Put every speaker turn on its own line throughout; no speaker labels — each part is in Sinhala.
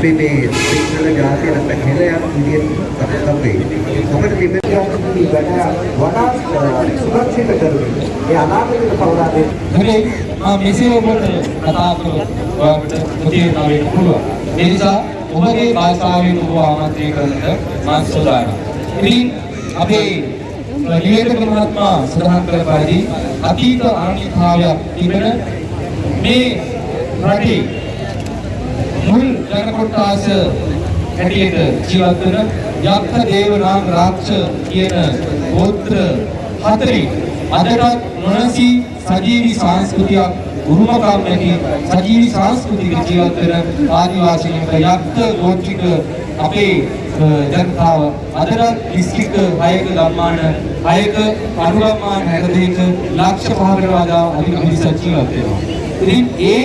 අපි මේ සිංහල ජාතිය නැත්නම් හෙළයක් විදියට අපේ අපිට තිබෙන
වඩා සුරක්ෂිත කරමින් ඒ අනාගතයට පවරා දෙන්න
හරි මම මෙසේ ඔබට කතා කරලා ඔයාලට මුදේනවා වෙන්න පුළුවන්. ඒ නිසා ඔබගේ භාෂාවෙන් ඔබ ආමන්ත්‍රණය කරන්නට මම සූදානම්. ඉතින් අපේ ලියකට මහත්මයා සඳහන් කළ පරිදි අතීත ආනිභාවයක් තිබෙන මේ රටේ මුල් ජන කොට්ටාස හැටියට ජීවත් වෙන යක්ඛ දේව නාග රාක්ෂ කියන ගෝත්‍ර හතරේ අදටත් නොනසී සජීවී සංස්කෘතියක් උරුමකම් නැති සජීවී සංස්කෘතික ජීවත් වෙන ආදිවාසීන්ට යක්ඛ ගෝත්‍රික අපේ ජනතාව අදටත් දිස්ත්‍රික්ක 6ක ගම්මාන 6ක අනුගම්මාන 62ක ලක්ෂ 5කට වඩා අධික පිරිසක් ජීවත් වෙනවා. ඉතින් ඒ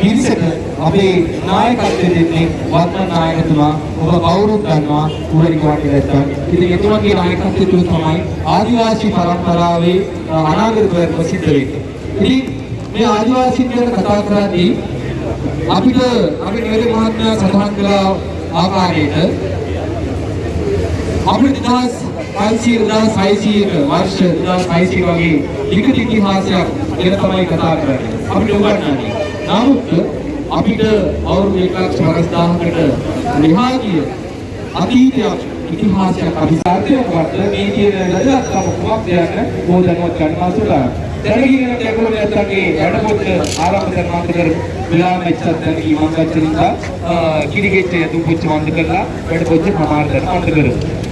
පිරිසට අපේ නායකත්වය දෙන්නේ වත්මන් නායකතුමා ඔබ කවුරුත් දන්නවා කුවරික වටේට ඉතින් එතුමාගේ නායකත්වය තුළ තමයි ආදිවාසී පරම්පරාවේ අනාගත ප්‍රයත්න සිද්ධ වෙන්නේ. ඉතින් මේ ආදිවාසීන් ගැන කතා කරද්දී අපිට අපි නිවැරදි මහත්මයා සඳහන් කළ ආකාරයට අපිට 1500 1600 වර්ෂ 1600 වගේ ලිඛිත ඉතිහාසයක් ගැන තමයි කතා කරන්නේ. අපිට උගන්වන්නේ. නමුත් අපිට අවුරුදු 150000කට මෙහා ගිය අතීතයක් ඉතිහාසයක් අපි සාර්ථකවත් මේ කියන ලදක්කම කුමක්ද යන බෝධනවත් ගන්නවා සුලා. දැනගෙන යනකොට නැත්තගේ වැඩපොත් ආරම්භ කරනවා කර විලාම එච්චත් දැනගී මම ගච්චනින්දා කිරිගෙච්ච යතු පුච්ච වන්ද කරලා වැඩපොත් සමාර කරන වන්ද කරමු.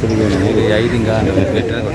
පස්සට පස්සට ගියා නේද?
යයි ඉතින් ගන්න මෙතන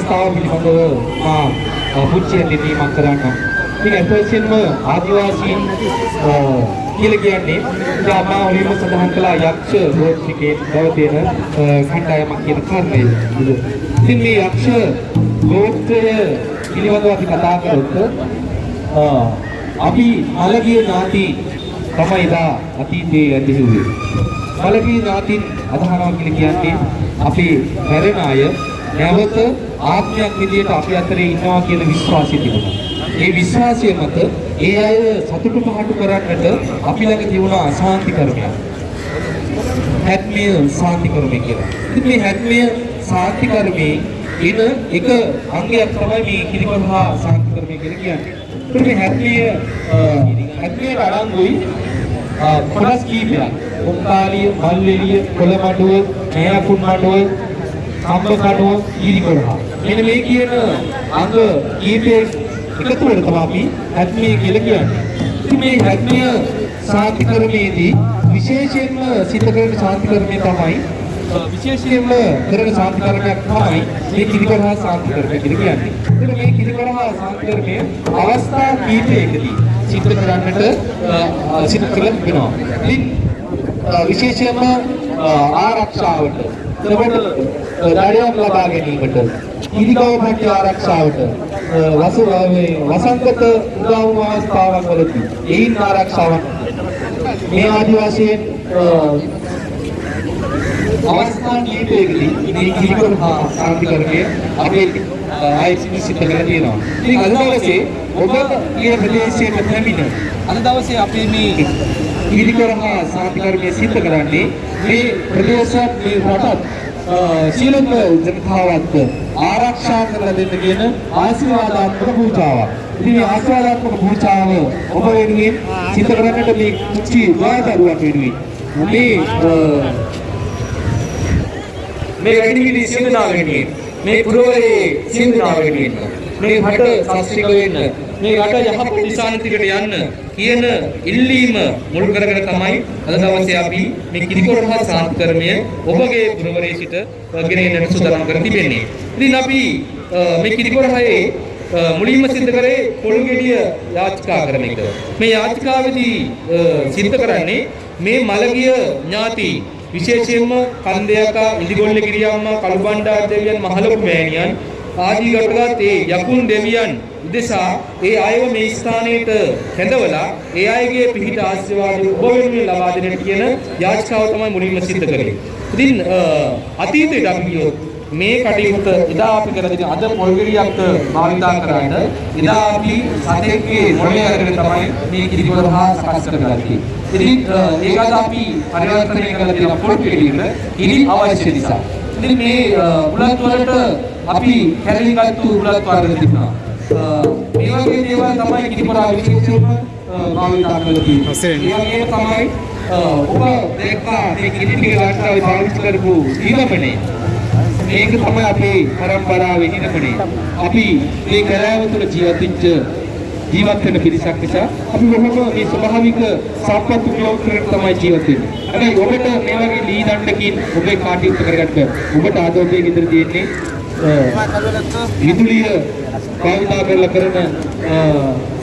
අවස්ථාව පිළිබඳව මා අ, පුච්චිය දෙන්නීමක් කරන්නම්. ඉතින් අත් වශයෙන්ම ආදිවාසීන් අ, කියලා කියන්නේ ඉතින් මා ඔලිම සඳහන් කළා යක්ෂ ගෝත්‍රිකේ බව තියෙන අ, කණ්ඩායමක් කියන කාරණේ. ඉතින් මේ යක්ෂ ගෝත්‍රය පිළිබඳව අපි කතා කරොත් අ, අපි මලගිය ඥාති තමයි එදා අතීතයේ ඇතිවුවේ. මලගිය ඥාතින් අදහනවා කියලා කියන්නේ අපේ මැරෙන අය නැවත ආත්මයක් විදියට අපි අතරේ ඉන්නවා කියන විශ්වාසය තිබුණා. ඒ විශ්වාසය මත ඒ අය සතුට පහටු කරන්නට අපි ළඟ තිබුණා අශාන්ති කර්මයක්. හැත්මිය සාන්ති කර්මය කියලා. ඉතින් මේ හැත්මිය සාන්ති කර්මයේ ඉන එක අංගයක් තමයි මේ කිරිකොල්හා සාන්ති කර්මය කියලා කියන්නේ. ඉතින් මේ හැත්මිය හැත්මියට අඩංගුයි අ, කොටස් කීපයක්. කොම්කාලිය, මල්වෙලිය, කොළමඩුව, නෑකුන් මඩුව, කම්බ කඩුව, කිරිකොල්හා. මෙන්න මේ කියන අංග කීපයක් එකතු වෙන තමයි අපි හැත්මිය කියලා කියන්නේ. ඉතින් මේ හැත්මිය සාන්ති කර්මයේදී විශේෂයෙන්ම සිත කරන ශාන්ති කර්මය තමයි අ, විශේෂයෙන්ම කරන ශාන්ති කර්මයක් තමයි මේ කිරිකරහා ශාන්ති කර්මය කියලා කියන්නේ. එතකොට මේ කිරිකරහා ශාන්ති කර්මය අවස්ථා කීපයකදී සිත කරන්නට අ, අ, සිත කළ වෙනවා. ඉතින් අ, විශේෂයෙන්ම අ, ආරක්ෂාවට එතකොට දඩයම් ලබා ගැනීමට ඉදිකව පැටි ආරක්ෂාවට අ, වසු මේ වසංගත උදව් අවස්ථාවන් වලදී එයින් ආරක්ෂාවක් මේ ආදිවාසීන් අ, අවස්ථා කීපයකදී මේ කිරිකොල් හා සාන්තිකරණය අපේ ආයතන සිද්ධ කරලා තියෙනවා. ඉතින් අද දවසේ ඔබ කියන ප්‍රදේශයේ පැමිණ අද දවසේ අපි මේ කිරිකොල් හා සාන්තිකරණය සිද්ධ කරන්නේ මේ ප්‍රදේශයක් මේ රටත් අ, සියලුම ජනතාවත් ආරක්ෂා කරලා දෙන්න කියන ආශිර්වාදාත්මක පූජාවක්. ඉතින් මේ ආශිර්වාදාත්මක පූජාව ඔබ වෙනුවෙන් සිද්ධ කරන්නට මේ කුචි වාදරුවක් වෙනුවෙන් මේ අ, මේ වැඩිවිලි සිඳනා වෙනුවෙන් මේ පුරවරේ සිඳනා වෙනුවෙන් මේ රට ශාස්ත්‍රික වෙන්න මේ රට යහපත් දිශානතිකට යන්න කියන ඉල්ලීම මුල් කරගෙන තමයි අද දවසේ අපි මේ කිරිකොරහා සාන්තිකර්මය ඔබගේ පුරවරේ සිට ගෙන එන්නට සූදානම් කර තිබෙන්නේ. ඉතින් අපි අ, මේ කිරිකොරහේ අ, මුලින්ම සිද්ධ කරේ පොල්ගෙඩිය යාචකා කරන එක. මේ යාචකාවේදී අ, සිද්ධ කරන්නේ මේ මලගිය ඥාති විශේෂයෙන්ම කන්දයකා ඉදිගොල්ල ගිරියම්මා කළුබණ්ඩා දෙවියන් මහලොකු මෑණියන් ආදී ගටගත් ඒ යකුන් දෙවියන් උදෙසා ඒ අයව මේ ස්ථානයට කැඳවලා ඒ අයගේ පිහිට ආශිර්වාද ඔබ වෙනුවෙන් ලබා දෙන්නට කියන යාචකාව තමයි මුලින්ම සිද්ධ කරේ. ඉතින් අ, අතීතයට අපි ගියොත් මේ කටයුත්ත එදා අපි කරලා තියෙන අද පොල්ගිරියක් භාවිතා කරන්න එදා අපි සතෙක්ගේ මොළේ අරගෙන තමයි මේ කිරිකොළ හා සකස් කරගත්තේ. ඉතින් අ, ඒකත් අපි පරිවර්තනය කරලා තියෙන පොල්ගිරියට කිරි අවශ්‍ය නිසා. ඉතින් මේ අ, උලත් වලට අපි කැරලිගත්තු උලත් වර්ග තිබුණා. මේ වගේ දේවල් තමයි කිරිකොළ විශේෂයෙන්ම භාවිතා කරලා තියෙන්නේ. ඒ වගේම තමයි ඔබ දැක්කා මේ කිරි ටික රටාවේ පාවිච්චි කරපු ඊළමනේ මේක තමයි අපේ පරම්පරාවේ හිණපනේ. අපි මේ කලාව තුළ ජීවත් වෙච්ච ජීවත් වෙන පිරිසක් නිසා අපි බොහොම මේ ස්වභාවික සම්පත් උපයෝග කරගෙන තමයි ජීවත් වෙන්නේ. හැබැයි ඔබට මේ වගේ ලී දණ්ඩකින් ඔබේ කාටයුත්ත කරගන්න ඔබට ආද ඔබේ ගෙදර තියෙන්නේ අ, විදුලිය භාවිතා කරලා කරන අ,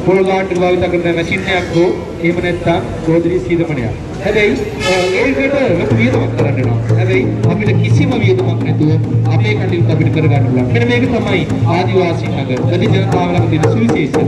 පොල් ගාන්ට් භාවිතා කරන මැෂින් එකක් හෝ එහෙම නැත්නම් ගෝධිරි සීදමනයක්. හැබැයි අ, ඒකට ලොකු වියදමක් කරන්න වෙනවා. හැබැයි අපිට කිසිම වියදමක් නැතුව අපේ කටයුතු අපිට කරගන්න පුළුවන්. මෙන්න මේක තමයි ආදිවාසී නගර. වැඩි ජනතාව ළඟ තියෙන සුවිශේෂය.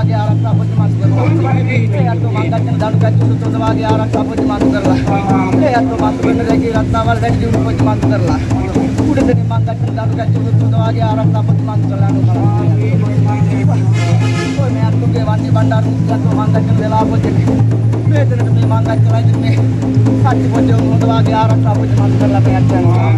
පිළි හොතවාගේ ආරක්ෂා පොඩි මන් කරනවා ඒ අත්තු මංගච්චන දණු කච්චු හොතවාගේ ආරක්ෂා පොඩි මන් කරලා ඒ අත්තු මන් වෙන දෙකේ රත්නවල් වැඩි දියුණු පොඩි මන් කරලා උඩදෙනි මංගච්චන දණු කච්චු හොතවාගේ ආරක්ෂා පොඩි මන් කරලා ඔය මේ අත්තුගේ වන්නේ බණ්ඩාර මුත්‍රාත්ව මංගච්චන වෙලා පොඩි මේ දෙනට මේ මංගච්චලා ඉතින් මේ සත්‍ය පොඩි හොතවාගේ ආරක්ෂා පොඩි මන් කරලා මේ යනවා.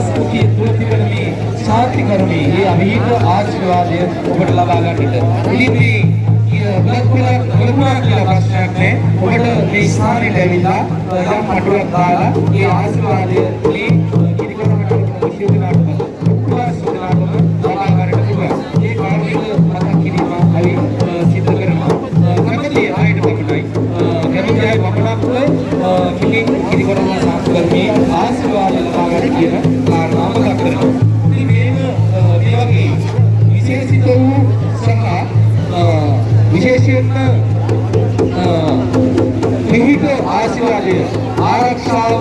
සංස්කෘතිය තුළ තිබෙන මේ ශාන්ති කර්මී මේ අභීත ආශිර්වාදය ඔබට ලබා ගන්නට. ඉතින් මේ බුලත් කොලයක් ලැබුණා කියලා ප්‍රශ්නයක් නැහැ. ඔබට මේ ස්ථානෙට ඇවිල්ලා යම් පටුවක් දාලා මේ ආශිර්වාදය මේ ආශිර්වාද ලබා ගන්න කියන කාරණාව මතක් කරගන්න. ඉතින් මේක මේ වගේ විශේෂිත වූ සහ විශේෂයෙන්ම විහිද ආශිර්වාදය ආරක්ෂාව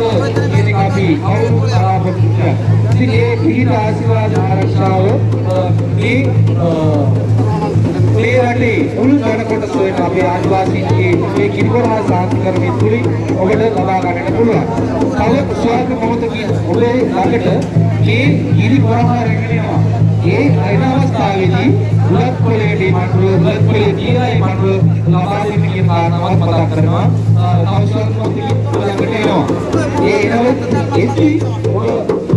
කියන එක අපි කවුරු බලාපොරොත්තු වෙනවා. ඉතින් මේ විහිද ආශිර්වාද ආරක්ෂාව මේ මේ රටේ මුළු ජන කොටස වෙන අපේ ආදිවාසීන්ගේ මේ කිරිකොරහා සාංස්කරණය තුලින් ඔබට ලබා ගන්නට පුළුවන්. තව ස්වාගත මොහොතකින් ඔබේ ළඟට මේ කිරිකොරහා රැගෙන යනවා. ඒ අයින අවස්ථාවේදී බුලත් කොලේට මඩුව බුලත් කොලේ දීලා ඒ මඩුව ලබා දෙන්න කියන කාරණාවත් මතක් කරනවා. තව ස්වාගත මොහොතකින් ළඟට එනවා. ඒ එනවත් එති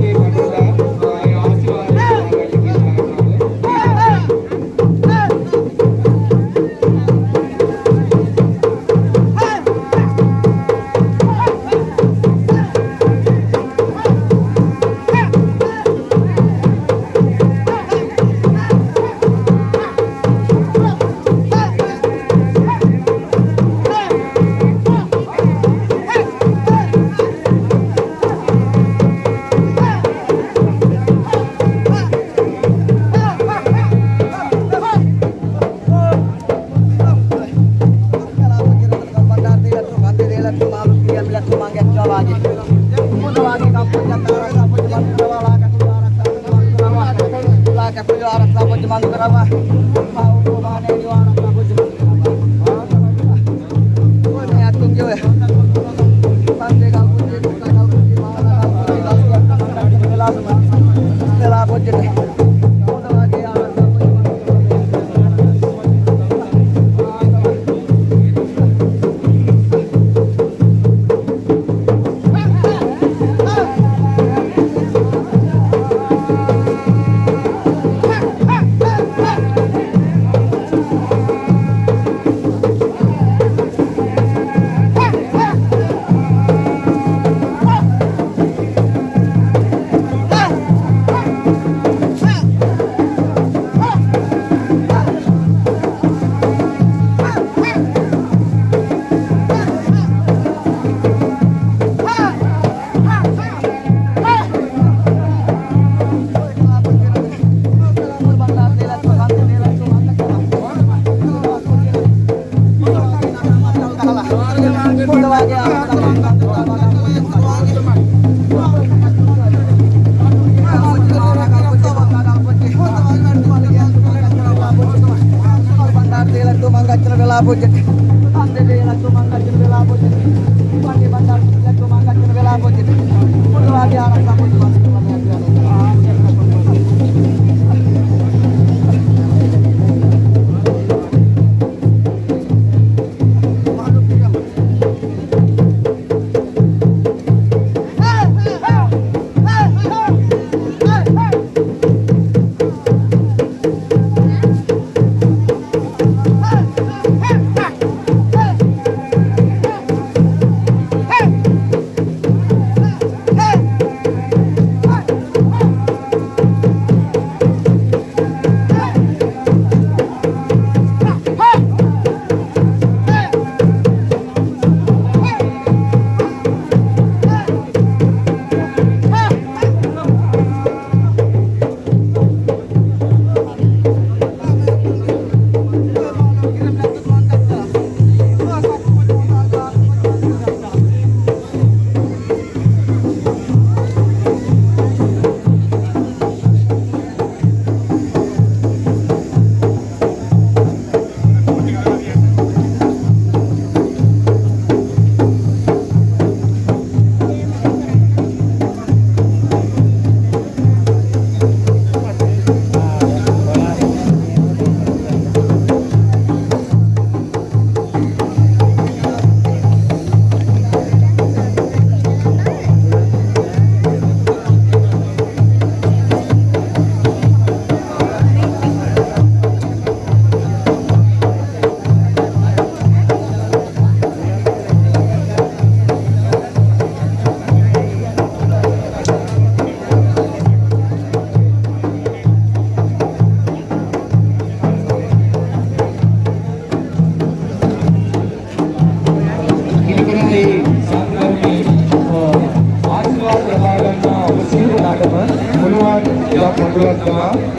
තම මොනවාද ඒවා පොඩ්ඩක් තම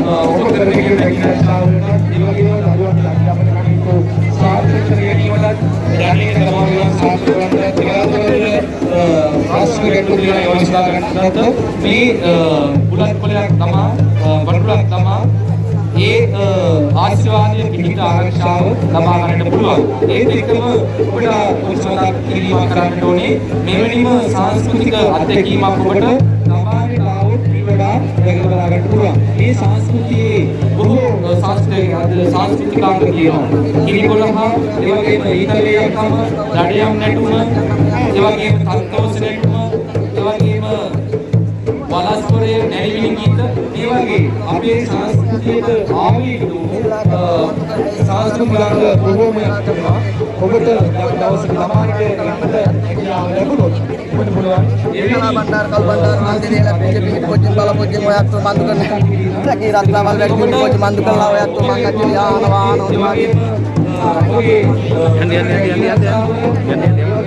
ඔබ කරගෙන යන හැකියාවට ඒ වගේම දරුවන් ලක්ෂණ කටයුතු සාර්ථක කර ගැනීමට දැනගෙන තමයි සාර්ථක කරන්න කියලා ප්‍රශ්න ගැටළු දිහා යොමුලා ගන්නත් මේ බුලත් කොලයක් තමයි වඩුලක් තමයි ඒ ආශිර්වාදයේ පිහිට ආරක්ෂාව ලබා ගන්නට පුළුවන්. ඒත් එක්කම ඔබට උත්සාහ කිරීමක් කරන්න ඕනේ. මෙවැනිම සංස්කෘතික අත්දැකීමක් ඔබට දැක බලා ගන්න පුළුවන්. මේ සංස්කෘතියේ බොහෝ සංස්කෘතික අද සංස්කෘතිකාංග තියෙනවා. කිරිකොළහ, ඒ වගේම ඊතලයක්ම, දඩයම් නැටුම, ඒ වගේම තත්ත්වෝස නැටුම, ඒ වගේම වලස්පොරේ නැරිවිලි ගීත මේ වගේ අපේ සංස්කෘතියට ආවේග සංස්කෘතික බොහෝමයක් තිබෙනවා. ඔබට යම් දවසක ළමාන්ට යන්නට
pojok bala pojok moyak tu mandu kan. Lagi rat lawan lagi pergi pojok mandu kan lawan ya tu mangkat jadi ano ano di magi.
ඔබගේ යන්න යන්න යන්න යන්න යන්න යන්න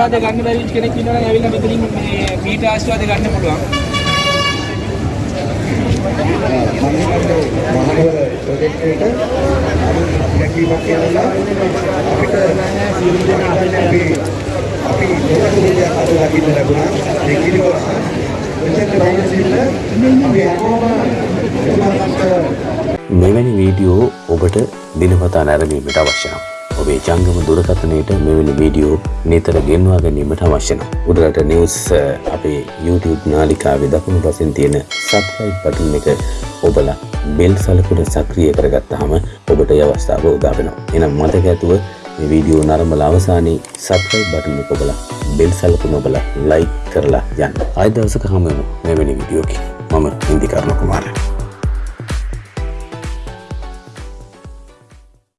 ආශිර්වාද ගන්න බැරි කෙනෙක් ඉන්නවා නම් ඇවිල්ලා මෙතනින් මේ මීට ආශිර්වාද ගන්න පුළුවන්.
මහනුවර ප්‍රොජෙක්ට් එකට දැකීමක් කියලා අපිට සියලු දෙනාට අපි අපි මොකද දෙයක් අද දකින්න ලැබුණා ඒ කිරිවර මෙතෙන් රාජසිල්ල අපි හැමෝම එතුමාට
මෙවැනි වීඩියෝ ඔබට දිනපතා නැරඹීමට අවශ්‍ය නම් ඔබේ ජංගම දුරකථනයට මෙවැනි වීඩියෝ නිතර ගෙන්වා ගැනීමට අවශ්‍ය නම් උඩරට නිවස් අ, අපේ YouTube නාලිකාවේ දකුණු පසින් තියෙන සබ්ස්ක්‍රයිබ් බටන් එක ඔබලා බෙල් සලකුණ සක්‍රිය කරගත්තාම ඔබට ඒ අවස්ථාව උදා වෙනවා. එහෙනම් මතක ඇතුව මේ වීඩියෝ නරඹලා අවසානයේ සබ්ස්ක්‍රයිබ් බටන් එක ඔබලා බෙල් සලකුණ ඔබලා ලයික් කරලා යන්න. ආයෙ දවසක හමු වෙමු මෙවැනි වීඩියෝකින්. මම ඉන්දිකර්ණ කුමාරයා